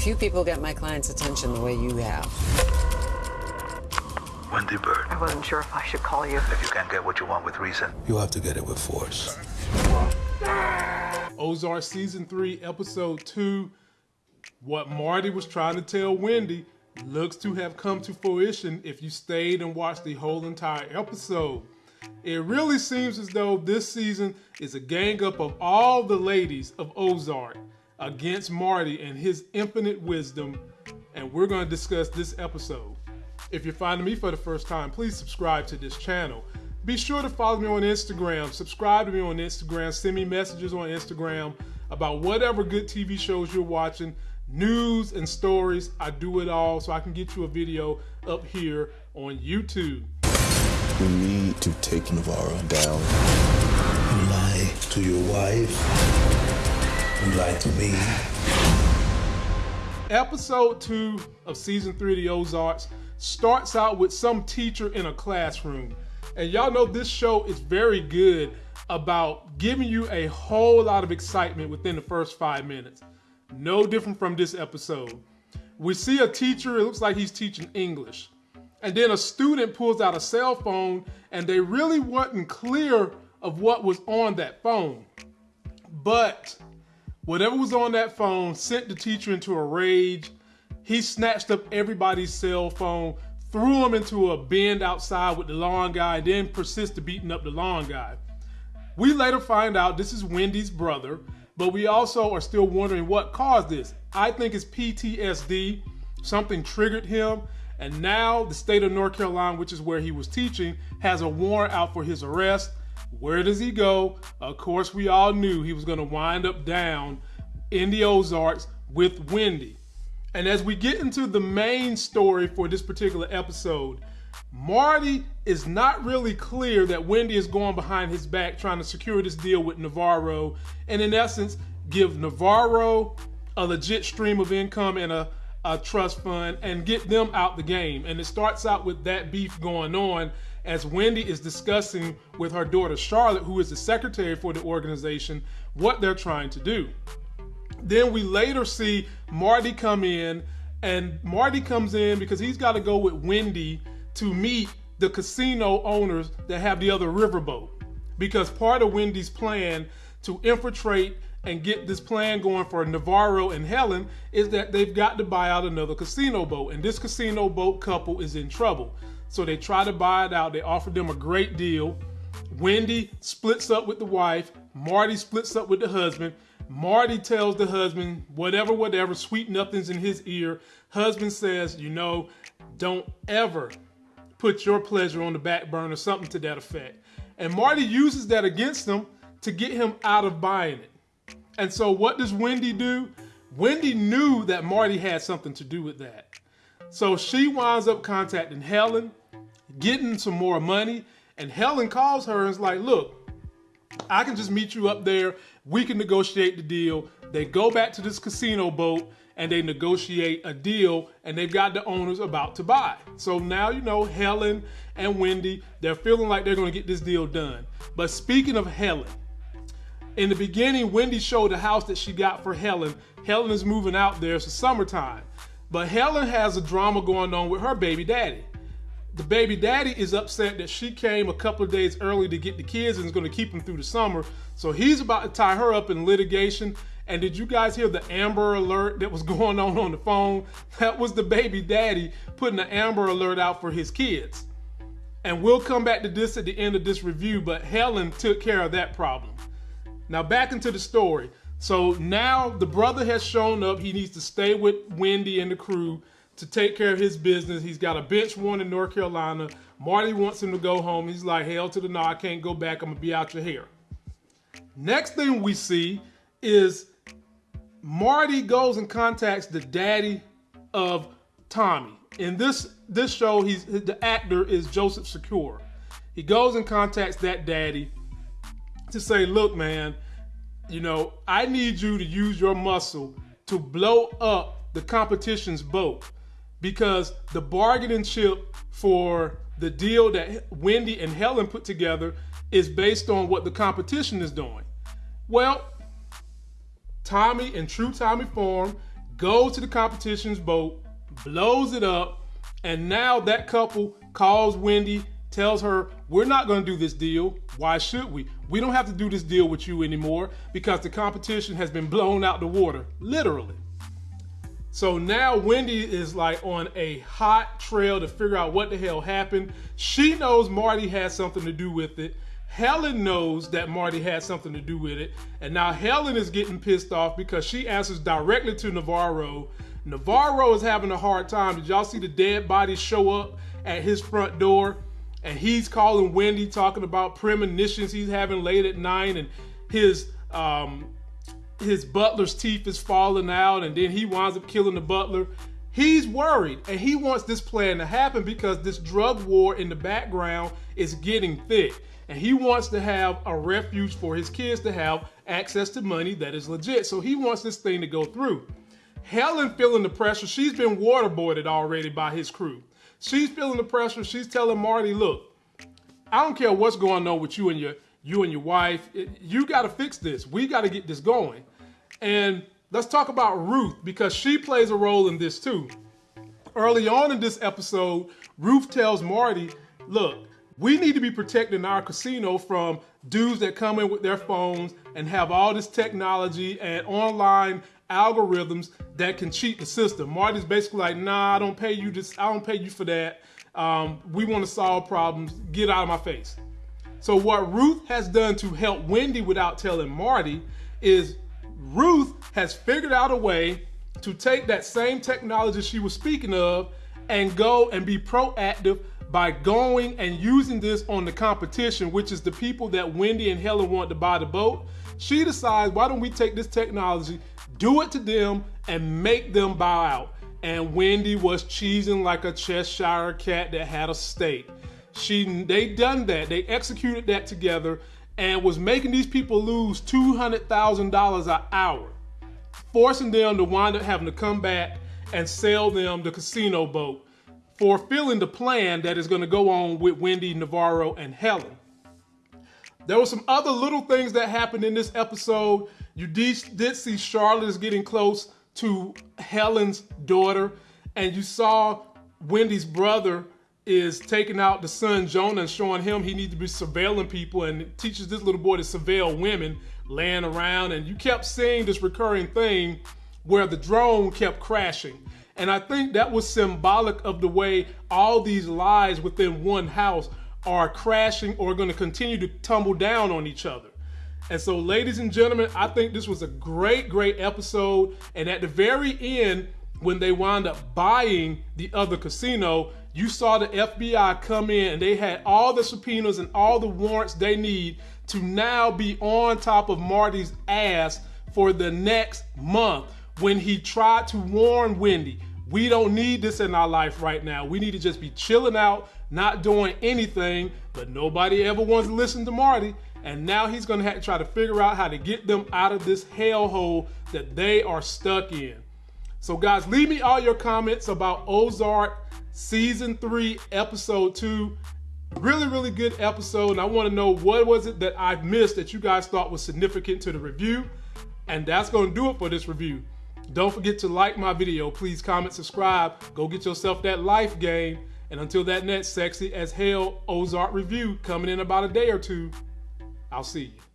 Few people get my client's attention the way you have. Wendy Byrde. I wasn't sure if I should call you. If you can't get what you want with reason, You have to get it with force. Ozark season three, episode two. What Marty was trying to tell Wendy looks to have come to fruition if you stayed and watched the whole entire episode. It really seems as though this season is a gang up of all the ladies of Ozark against Marty and his infinite wisdom, and we're going to discuss this episode. If you're finding me for the first time, please subscribe to this channel. Be sure to follow me on Instagram, subscribe to me on Instagram, send me messages on Instagram about whatever good TV shows you're watching, news and stories. I do it all so I can get you a video up here on YouTube. We need to take Navarro down. Lie to your wife. You lie to me. Episode two of season three of the Ozarks starts out with some teacher in a classroom. And y'all know this show is very good about giving you a whole lot of excitement within the first five minutes. No different from this episode. We see a teacher, it looks like he's teaching English. And then a student pulls out a cell phone and they really wasn't clear of what was on that phone. But whatever was on that phone sent the teacher into a rage. He snatched up everybody's cell phone, threw him into a bend outside with the lawn guy, then persisted beating up the lawn guy. We later find out this is Wendy's brother, but we also are still wondering what caused this. I think it's PTSD. Something triggered him, and now the state of North Carolina, which is where he was teaching, has a warrant out for his arrest. Where does he go? Of course, we all knew he was going to wind up down in the Ozarks with Wendy. And as we get into the main story for this particular episode, Marty is not really clear that Wendy is going behind his back trying to secure this deal with Navarro, and in essence, give Navarro a legit stream of income and a, a trust fund and get them out the game. And it starts out with that beef going on as Wendy is discussing with her daughter Charlotte, who is the secretary for the organization, what they're trying to do. Then we later see Marty come in, and Marty comes in because he's got to go with Wendy to meet the casino owners that have the other riverboat. Because part of Wendy's plan to infiltrate and get this plan going for Navarro and Helen is that they've got to buy out another casino boat. And this casino boat couple is in trouble. So they try to buy it out. They offer them a great deal. Wendy splits up with the wife. Marty splits up with the husband. Marty tells the husband, whatever, whatever, sweet nothings in his ear. Husband says, you know, don't ever put your pleasure on the back burner, or something to that effect. And Marty uses that against him to get him out of buying it. And so what does Wendy do? Wendy knew that Marty had something to do with that. So she winds up contacting Helen, getting some more money, and Helen calls her and is like, look, I can just meet you up there. We can negotiate the deal. They go back to this casino boat and they negotiate a deal and they've got the owners about to buy. So now, you know, Helen and Wendy, they're feeling like they're going to get this deal done. But speaking of Helen, in the beginning, Wendy showed the house that she got for Helen. Helen is moving out there. It's the summertime. But Helen has a drama going on with her baby daddy. The baby daddy is upset that she came a couple of days early to get the kids and is going to keep them through the summer. So he's about to tie her up in litigation. And did you guys hear the Amber Alert that was going on on the phone? That was the baby daddy putting the Amber Alert out for his kids. And we'll come back to this at the end of this review, but Helen took care of that problem. Now back into the story. So now the brother has shown up. He needs to stay with Wendy and the crew to take care of his business. He's got a bench warrant in North Carolina. Marty wants him to go home. He's like, hell to the no, I can't go back. I'm gonna be out your hair. Next thing we see is Marty goes and contacts the daddy of Tommy. In this this show, he's the actor is Joseph Sikora. He goes and contacts that daddy to say, look, man, you know, I need you to use your muscle to blow up the competition's boat because the bargaining chip for the deal that Wendy and Helen put together is based on what the competition is doing. Well, Tommy in true Tommy form goes to the competition's boat, blows it up, and now that couple calls Wendy, tells her, We're not going to do this deal. Why should we? We don't have to do this deal with you anymore because the competition has been blown out the water, literally. So now Wendy is like on a hot trail to figure out what the hell happened. She knows Marty had something to do with it. Helen knows that Marty had something to do with it. And now Helen is getting pissed off because she answers directly to Navarro. Navarro is having a hard time. Did y'all see the dead body show up at his front door? And he's calling Wendy, talking about premonitions he's having late at night and his um, his butler's teeth is falling out and then he winds up killing the butler. He's worried and he wants this plan to happen because this drug war in the background is getting thick. And he wants to have a refuge for his kids to have access to money that is legit. So he wants this thing to go through. Helen feeling the pressure. She's been waterboarded already by his crew. She's feeling the pressure. She's telling Marty, look, I don't care what's going on with you and your you and your wife. You got to fix this. We got to get this going. And let's talk about Ruth because she plays a role in this too. Early on in this episode, Ruth tells Marty, look, we need to be protecting our casino from dudes that come in with their phones and have all this technology and online algorithms that can cheat the system. Marty's basically like, nah, I don't pay you this, I don't pay you for that. Um, we want to solve problems. Get out of my face. So what Ruth has done to help Wendy without telling Marty is Ruth has figured out a way to take that same technology she was speaking of and go and be proactive by going and using this on the competition, which is the people that Wendy and Helen want to buy the boat. She decides, why don't we take this technology, do it to them, and make them bow out. And Wendy was cheesing like a Cheshire cat that had a steak. She, they done that. They executed that together and was making these people lose $200,000 an hour, forcing them to wind up having to come back and sell them the casino boat, fulfilling the plan that is going to go on with Wendy, Navarro, and Helen. There were some other little things that happened in this episode. You did see Charlotte is getting close to Helen's daughter, and you saw Wendy's brother is taking out the son Jonah and showing him he needs to be surveilling people and teaches this little boy to surveil women laying around. And you kept seeing this recurring thing where the drone kept crashing. And I think that was symbolic of the way all these lies within one house are crashing or going to continue to tumble down on each other. And so, ladies and gentlemen, I think this was a great, great episode. And at the very end, when they wind up buying the other casino, you saw the FBI come in and they had all the subpoenas and all the warrants they need to now be on top of Marty's ass for the next month when he tried to warn Wendy. We don't need this in our life right now. We need to just be chilling out, not doing anything, but nobody ever wants to listen to Marty. And now he's gonna have to try to figure out how to get them out of this hellhole that they are stuck in. So, guys, leave me all your comments about Ozark season three, episode two. Really, really good episode. And I want to know what was it that I missed that you guys thought was significant to the review. And that's going to do it for this review. Don't forget to like my video. Please comment, subscribe. Go get yourself that life game. And until that next sexy as hell Ozark review coming in about a day or two, I'll see you.